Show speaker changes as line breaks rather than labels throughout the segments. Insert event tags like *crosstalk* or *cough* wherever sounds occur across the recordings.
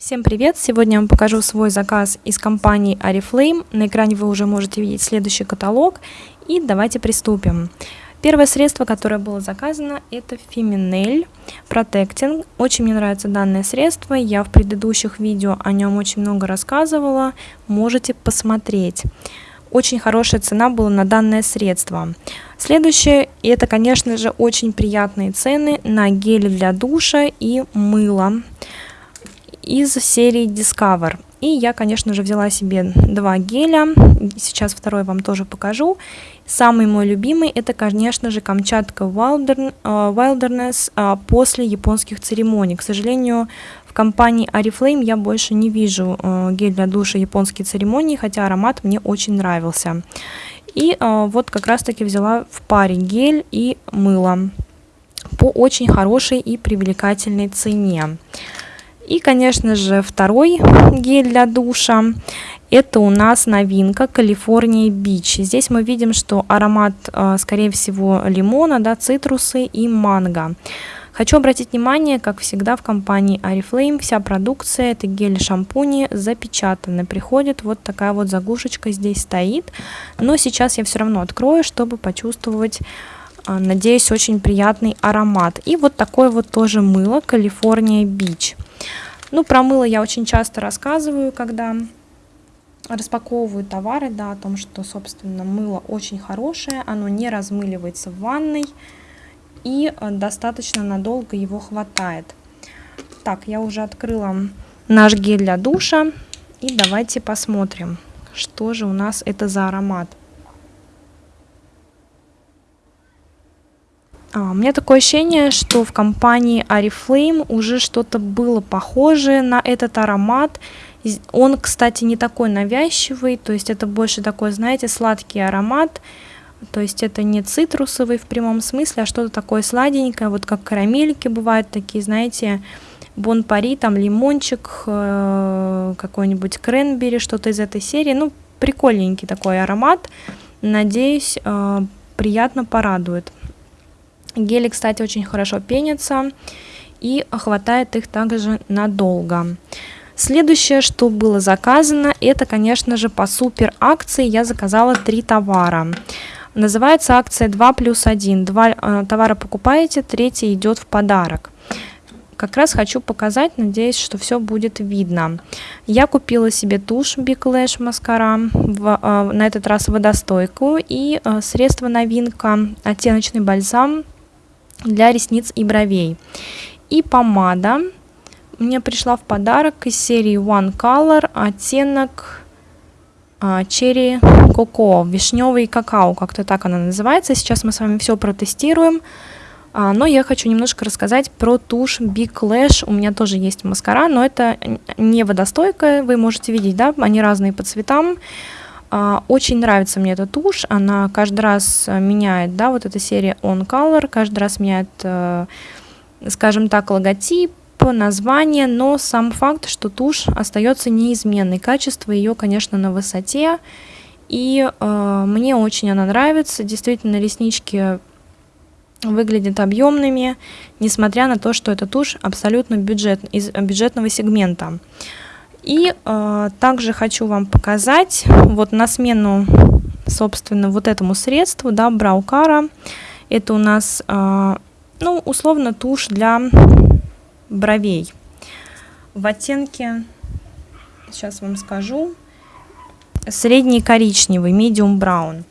Всем привет! Сегодня я вам покажу свой заказ из компании Oriflame. На экране вы уже можете видеть следующий каталог. И давайте приступим. Первое средство, которое было заказано, это Feminel Protecting. Очень мне нравится данное средство. Я в предыдущих видео о нем очень много рассказывала. Можете посмотреть. Очень хорошая цена была на данное средство. Следующее, это, конечно же, очень приятные цены на гели для душа и мыло из серии Discover. И я, конечно же, взяла себе два геля. Сейчас второй вам тоже покажу. Самый мой любимый это, конечно же, Камчатка Wilderness а, после японских церемоний. К сожалению, в компании Oriflame я больше не вижу а, гель для душа японские церемонии, хотя аромат мне очень нравился. И вот как раз таки взяла в паре гель и мыло по очень хорошей и привлекательной цене. И, конечно же, второй гель для душа. Это у нас новинка Калифорния Бич. Здесь мы видим, что аромат, э, скорее всего, лимона, да, цитрусы и манго. Хочу обратить внимание, как всегда в компании Oriflame вся продукция, это гель-шампуни запечатаны. Приходит вот такая вот заглушечка здесь стоит. Но сейчас я все равно открою, чтобы почувствовать, э, надеюсь, очень приятный аромат. И вот такое вот тоже мыло Калифорния Бич. Ну, про мыло я очень часто рассказываю, когда распаковываю товары, да, о том, что, собственно, мыло очень хорошее, оно не размыливается в ванной и э, достаточно надолго его хватает. Так, я уже открыла наш гель для душа и давайте посмотрим, что же у нас это за аромат. У меня такое ощущение, что в компании Oriflame уже что-то было похожее на этот аромат. Он, кстати, не такой навязчивый, то есть это больше такой, знаете, сладкий аромат. То есть это не цитрусовый в прямом смысле, а что-то такое сладенькое, вот как карамельки бывают такие, знаете, бонпари, там лимончик, э, какой-нибудь кренбери, что-то из этой серии. Ну, прикольненький такой аромат. Надеюсь, э, приятно порадует. Гели, кстати, очень хорошо пенятся и хватает их также надолго. Следующее, что было заказано, это, конечно же, по супер акции я заказала три товара. Называется акция 2 плюс 1. Два э, товара покупаете, третий идет в подарок. Как раз хочу показать, надеюсь, что все будет видно. Я купила себе тушь Big Lash маскара, э, на этот раз водостойкую, и э, средство новинка, оттеночный бальзам для ресниц и бровей. И помада мне пришла в подарок из серии One Color, оттенок а, Cherry Coco, вишневый какао, как-то так она называется. Сейчас мы с вами все протестируем. А, но я хочу немножко рассказать про тушь Big Lash. У меня тоже есть маскара, но это не водостойкая, вы можете видеть, да, они разные по цветам. А, очень нравится мне эта тушь, она каждый раз э, меняет, да, вот эта серия On Color, каждый раз меняет, э, скажем так, логотип, название, но сам факт, что тушь остается неизменной, качество ее, конечно, на высоте, и э, мне очень она нравится, действительно, реснички выглядят объемными, несмотря на то, что эта тушь абсолютно бюджет, из бюджетного сегмента. И э, также хочу вам показать вот на смену, собственно, вот этому средству, да, Браукара. Это у нас, э, ну, условно, тушь для бровей. В оттенке, сейчас вам скажу, средний коричневый, medium brown.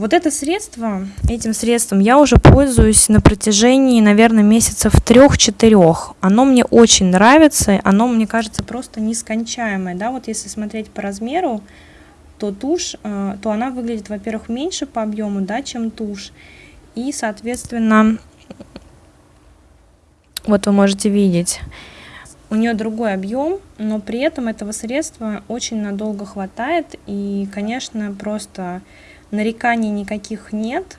Вот это средство, этим средством я уже пользуюсь на протяжении, наверное, месяцев трех-четырех. Оно мне очень нравится, оно, мне кажется, просто нескончаемое. Да? Вот если смотреть по размеру, то тушь, э, то она выглядит, во-первых, меньше по объему, да, чем тушь. И, соответственно, вот вы можете видеть, у нее другой объем, но при этом этого средства очень надолго хватает. И, конечно, просто нареканий никаких нет.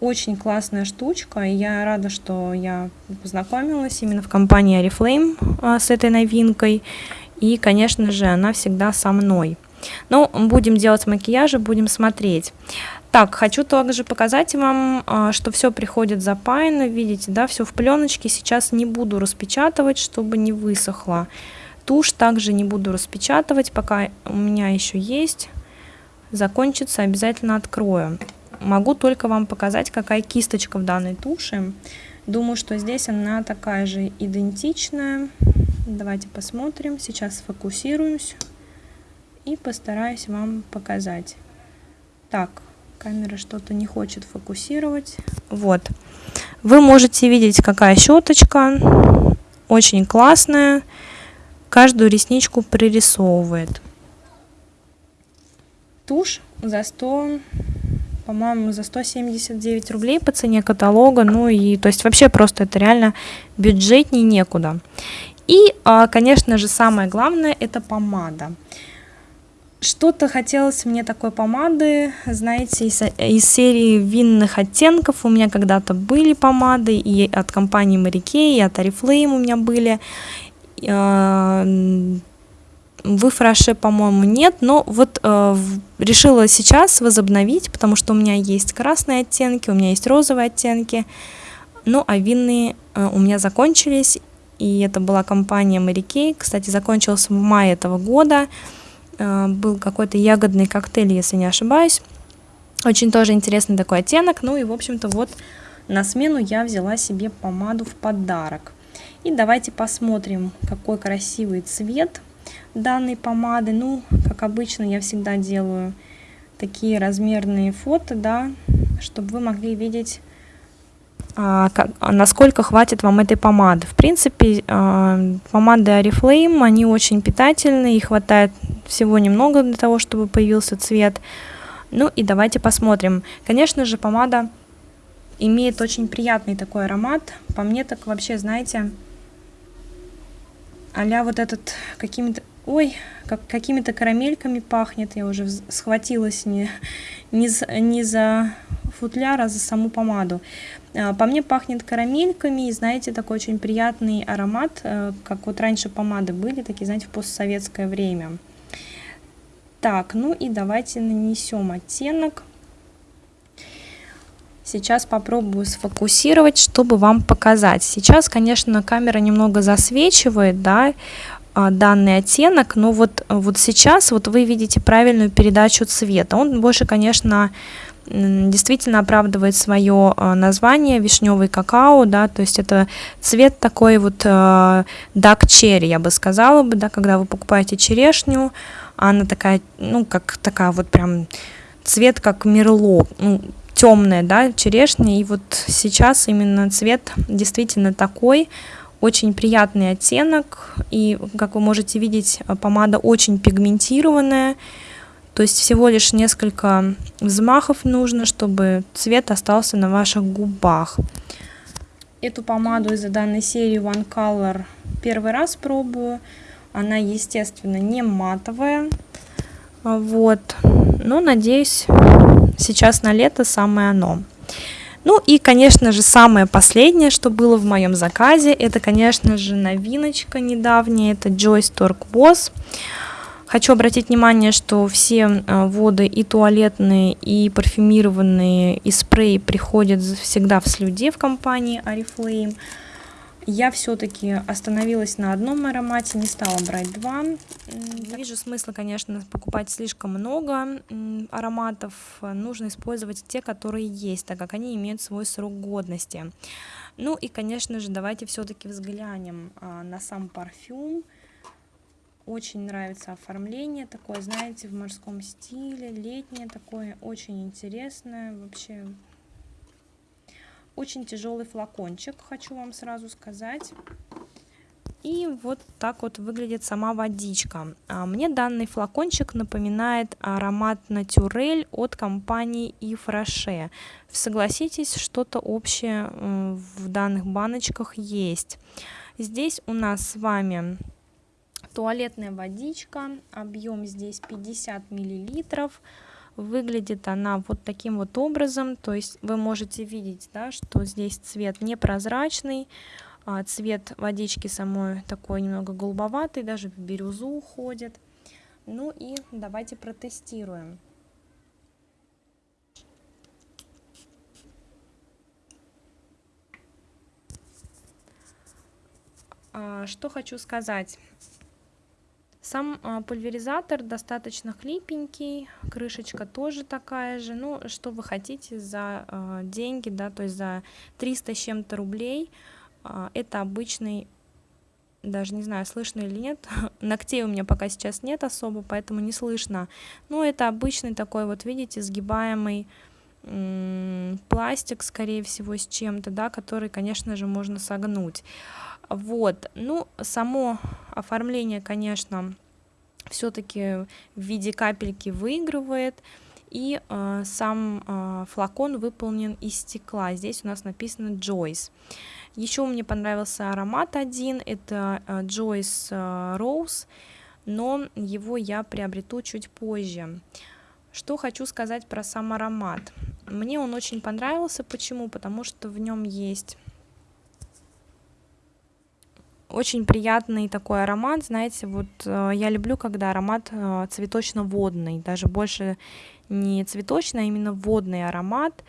Очень классная штучка, и я рада, что я познакомилась именно в компании Oriflame а, с этой новинкой. И, конечно же, она всегда со мной. Но будем делать макияжи, будем смотреть. Так, хочу также показать вам, а, что все приходит запаяно, видите, да, все в пленочке. Сейчас не буду распечатывать, чтобы не высохло. Тушь также не буду распечатывать, пока у меня еще есть. Закончится, обязательно открою. Могу только вам показать, какая кисточка в данной туши. Думаю, что здесь она такая же идентичная. Давайте посмотрим. Сейчас сфокусируюсь и постараюсь вам показать. Так, камера что-то не хочет фокусировать. Вот. Вы можете видеть, какая щеточка. Очень классная. Каждую ресничку пририсовывает. Тушь за 100 по-моему, за 179 рублей по цене каталога. Ну и, то есть вообще просто это реально бюджетней некуда. И, а, конечно же, самое главное, это помада. Что-то хотелось мне такой помады, знаете, из, из серии винных оттенков. У меня когда-то были помады и от компании Mary и от Oriflame у меня были. В Фраше, по-моему, нет, но вот э, решила сейчас возобновить, потому что у меня есть красные оттенки, у меня есть розовые оттенки, ну а винные э, у меня закончились, и это была компания Mary Kay, кстати, закончился в мае этого года, э, был какой-то ягодный коктейль, если не ошибаюсь, очень тоже интересный такой оттенок, ну и, в общем-то, вот на смену я взяла себе помаду в подарок. И давайте посмотрим, какой красивый цвет данной помады. Ну, как обычно, я всегда делаю такие размерные фото, да, чтобы вы могли видеть, а, как, насколько хватит вам этой помады. В принципе, а, помады Oriflame, они очень питательные, и хватает всего немного для того, чтобы появился цвет. Ну и давайте посмотрим. Конечно же, помада имеет очень приятный такой аромат. По мне так вообще, знаете, а вот этот какими-то Ой, как какими-то карамельками пахнет. Я уже схватилась не, не, за, не за футляр, а за саму помаду. А, по мне пахнет карамельками, и знаете, такой очень приятный аромат, э, как вот раньше помады были, такие, знаете, в постсоветское время. Так, ну и давайте нанесем оттенок. Сейчас попробую сфокусировать, чтобы вам показать. Сейчас, конечно, камера немного засвечивает, да, а, данный оттенок, но вот, вот сейчас вот вы видите правильную передачу цвета. Он больше, конечно, действительно оправдывает свое а, название вишневый какао, да, то есть это цвет такой вот dark cherry, я бы сказала бы, да, когда вы покупаете черешню, она такая, ну, как такая вот прям цвет как мерло, ну, темная, да, черешня, и вот сейчас именно цвет действительно такой, очень приятный оттенок, и, как вы можете видеть, помада очень пигментированная, то есть всего лишь несколько взмахов нужно, чтобы цвет остался на ваших губах. Эту помаду из данной серии One Color первый раз пробую. Она, естественно, не матовая. Вот. Но, надеюсь, сейчас на лето самое оно. Ну и, конечно же, самое последнее, что было в моем заказе, это, конечно же, новиночка недавняя, это Joyce Torque Boss. Хочу обратить внимание, что все э, воды и туалетные, и парфюмированные, и спреи приходят всегда в слюде в компании Oriflame. Я все-таки остановилась на одном аромате, не стала брать два. Не вижу смысла, конечно, покупать слишком много ароматов. Нужно использовать те, которые есть, так как они имеют свой срок годности. Ну и, конечно же, давайте все-таки взглянем а, на сам парфюм. Очень нравится оформление такое, знаете, в морском стиле, летнее такое, очень интересное. Вообще очень тяжелый флакончик, хочу вам сразу сказать. И вот так вот выглядит сама водичка. А, мне данный флакончик напоминает аромат Натюрель от компании Ифраше. Согласитесь, что-то общее в данных баночках есть. Здесь у нас с вами туалетная водичка, объем здесь 50 миллилитров. Выглядит она вот таким вот образом, то есть вы можете видеть, да, что здесь цвет непрозрачный, а цвет водички самой такой немного голубоватый, даже в бирюзу уходит. Ну и давайте протестируем. А, что хочу сказать. Сам а, пульверизатор достаточно хлипенький, крышечка тоже такая же. Ну, что вы хотите за а, деньги, да, то есть за 300 с чем-то рублей. А, это обычный, даже не знаю, слышно или нет. *laughs* Ногтей у меня пока сейчас нет особо, поэтому не слышно. Но это обычный такой вот, видите, сгибаемый пластик, скорее всего, с чем-то, да, который, конечно же, можно согнуть. Вот, ну, само оформление, конечно, все-таки в виде капельки выигрывает, и э, сам э, флакон выполнен из стекла. Здесь у нас написано Joyce. Еще мне понравился аромат один, это э, Joyce э, Rose, но его я приобрету чуть позже. Что хочу сказать про сам аромат. Мне он очень понравился. Почему? Потому что в нем есть очень приятный такой аромат, знаете, вот э, я люблю, когда аромат э, цветочно-водный, даже больше не цветочный, а именно водный аромат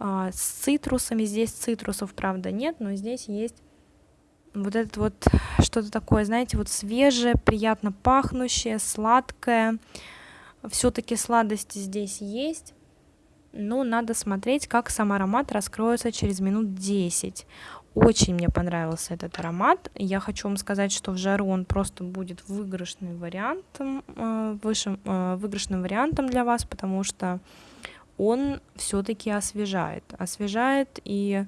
э, с цитрусами. Здесь цитрусов, правда, нет, но здесь есть вот это вот что-то такое, знаете, вот свежее, приятно пахнущее, сладкое. Все-таки сладости здесь есть, но надо смотреть, как сам аромат раскроется через минут 10. Очень мне понравился этот аромат. Я хочу вам сказать, что в жару он просто будет выигрышным вариантом, э, высшим, э, выигрышным вариантом для вас, потому что он все-таки освежает. Освежает и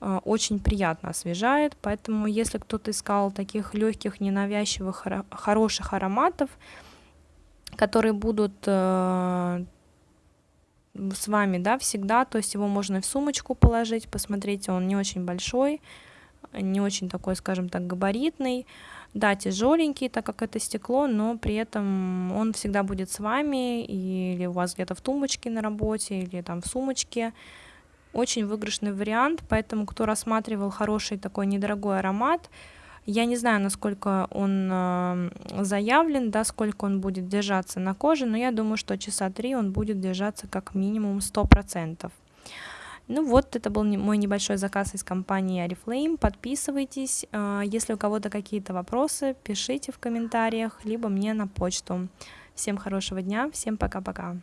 э, очень приятно освежает. Поэтому, если кто-то искал таких легких, ненавязчивых, хороших ароматов, которые будут с вами, да, всегда, то есть его можно в сумочку положить, посмотрите, он не очень большой, не очень такой, скажем так, габаритный, да, тяжеленький, так как это стекло, но при этом он всегда будет с вами, или у вас где-то в тумбочке на работе, или там в сумочке, очень выигрышный вариант, поэтому кто рассматривал хороший такой недорогой аромат, я не знаю, насколько он э, заявлен, да, сколько он будет держаться на коже, но я думаю, что часа три он будет держаться как минимум 100%. Ну вот, это был мой небольшой заказ из компании Oriflame. Подписывайтесь. Э, если у кого-то какие-то вопросы, пишите в комментариях, либо мне на почту. Всем хорошего дня, всем пока-пока.